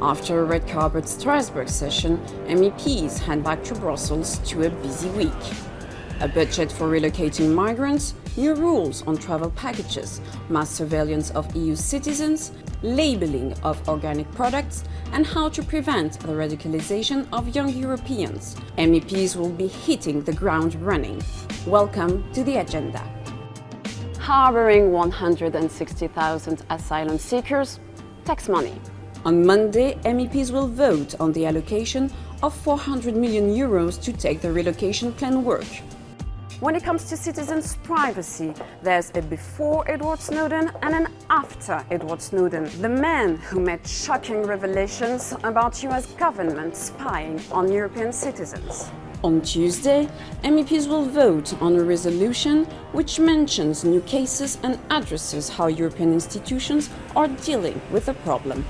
After a red carpet Strasbourg session, MEPs head back to Brussels to a busy week. A budget for relocating migrants, new rules on travel packages, mass surveillance of EU citizens, labeling of organic products, and how to prevent the radicalization of young Europeans. MEPs will be hitting the ground running. Welcome to the agenda. Harboring 160,000 asylum seekers, tax money. On Monday, MEPs will vote on the allocation of 400 million euros to take the relocation plan work. When it comes to citizens' privacy, there's a before Edward Snowden and an after Edward Snowden, the man who made shocking revelations about US government spying on European citizens. On Tuesday, MEPs will vote on a resolution which mentions new cases and addresses how European institutions are dealing with the problem.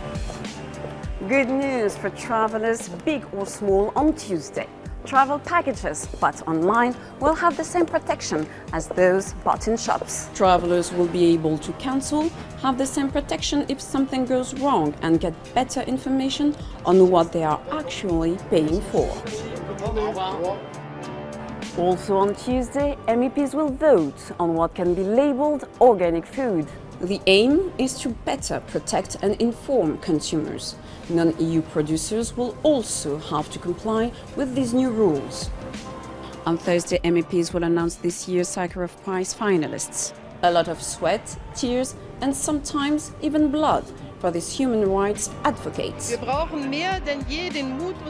Good news for travelers, big or small, on Tuesday. Travel packages bought online will have the same protection as those bought in shops. Travelers will be able to cancel, have the same protection if something goes wrong and get better information on what they are actually paying for. Also on Tuesday, MEPs will vote on what can be labelled organic food. The aim is to better protect and inform consumers. Non-EU producers will also have to comply with these new rules. On Thursday, MEPs will announce this year's Sakharov Prize finalists. A lot of sweat, tears and sometimes even blood for these human rights advocates.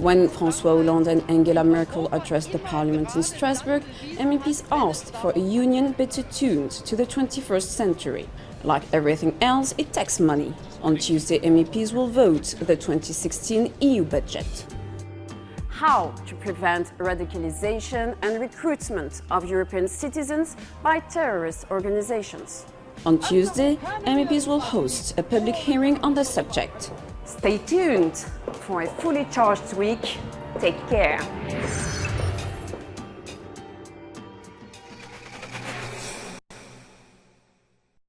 When François Hollande and Angela Merkel addressed the parliament in Strasbourg, MEPs asked for a union better tuned to the 21st century. Like everything else, it takes money. On Tuesday, MEPs will vote the 2016 EU budget. How to prevent radicalization and recruitment of European citizens by terrorist organizations. On Tuesday, MEPs will host a public hearing on the subject. Stay tuned for a fully charged week. Take care.